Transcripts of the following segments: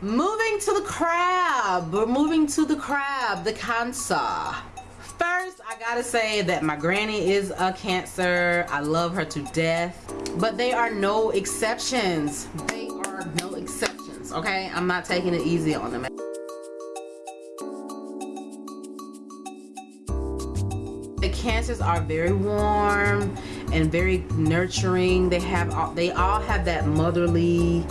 moving to the crab. We're moving to the crab the cancer. First i gotta say that my granny is a cancer. I love her to death. But they are no exceptions. They are no exceptions okay? I'm not taking it easy on them. The cancers are very warm and very nurturing. They have all, they all have that motherly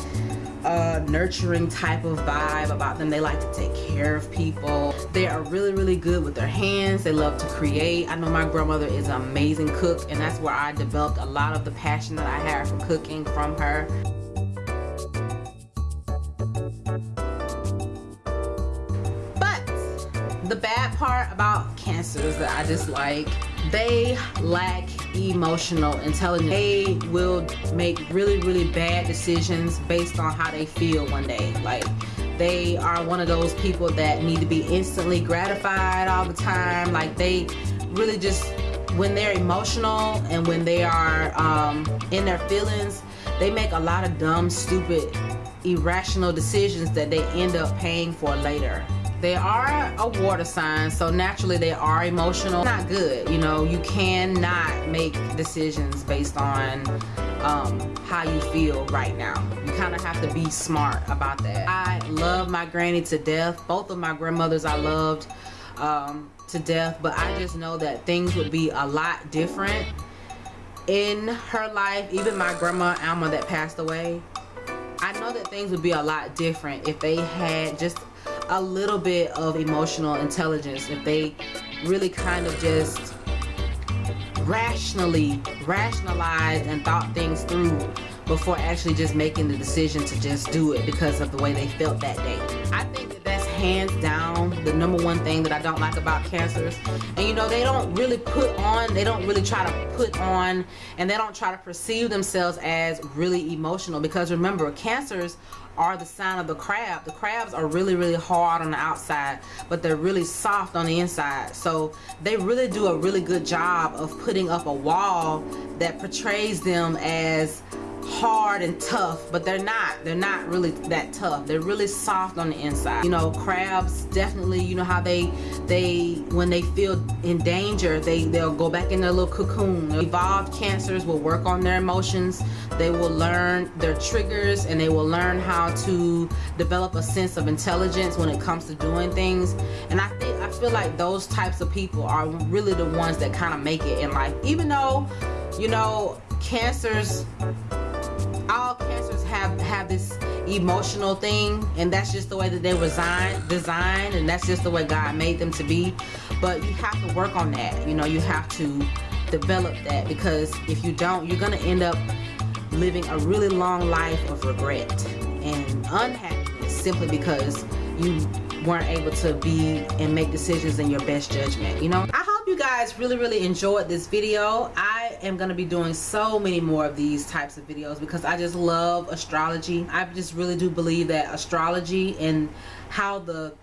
nurturing type of vibe about them. They like to take care of people. They are really, really good with their hands. They love to create. I know my grandmother is an amazing cook and that's where I developed a lot of the passion that I have for cooking from her. But the bad part about cancers that I dislike, they lack emotional intelligence. They will make really, really bad decisions based on how they feel one day. Like they are one of those people that need to be instantly gratified all the time. Like they really just, when they're emotional and when they are um, in their feelings, they make a lot of dumb, stupid, irrational decisions that they end up paying for later they are a water sign so naturally they are emotional. Not good you know you cannot make decisions based on um, how you feel right now. You kind of have to be smart about that. I love my granny to death. Both of my grandmothers I loved um, to death but I just know that things would be a lot different in her life. Even my grandma Alma that passed away I know that things would be a lot different if they had just a little bit of emotional intelligence if they really kind of just rationally rationalized and thought things through before actually just making the decision to just do it because of the way they felt that day. I think that that's hands down number one thing that I don't like about cancers. And you know, they don't really put on, they don't really try to put on, and they don't try to perceive themselves as really emotional because remember, cancers are the sign of the crab. The crabs are really, really hard on the outside, but they're really soft on the inside. So they really do a really good job of putting up a wall that portrays them as hard and tough but they're not they're not really that tough. They're really soft on the inside. You know crabs definitely you know how they they when they feel in danger they they'll go back in their little cocoon. Evolved cancers will work on their emotions. They will learn their triggers and they will learn how to develop a sense of intelligence when it comes to doing things. And I think I feel like those types of people are really the ones that kind of make it in life. Even though you know cancers have have this emotional thing and that's just the way that they were designed designed and that's just the way God made them to be. But you have to work on that. You know you have to develop that because if you don't you're gonna end up living a really long life of regret and unhappiness simply because you weren't able to be and make decisions in your best judgment you know? I hope you guys really really enjoyed this video am going to be doing so many more of these types of videos because I just love astrology I just really do believe that astrology and how the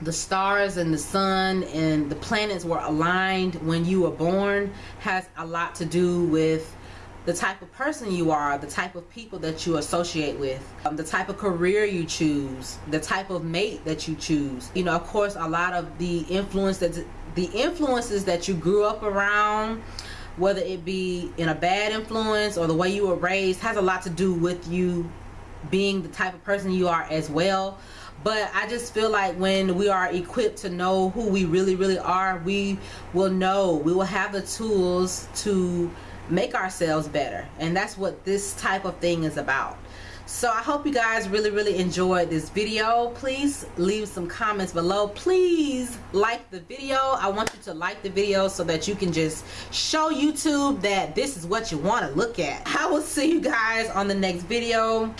the stars and the sun and the planets were aligned when you were born has a lot to do with the type of person you are, the type of people that you associate with, um, the type of career you choose, the type of mate that you choose. You know, of course, a lot of the influence that the influences that you grew up around, whether it be in a bad influence or the way you were raised, has a lot to do with you being the type of person you are as well. But I just feel like when we are equipped to know who we really really are we will know. We will have the tools to make ourselves better. And that's what this type of thing is about. So i hope you guys really really enjoyed this video. Please leave some comments below. Please like the video. I want you to like the video so that you can just show youtube that this is what you want to look at. I will see you guys on the next video.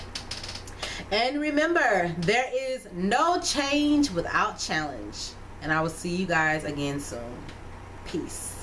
And remember there is no change without challenge. And i will see you guys again soon. Peace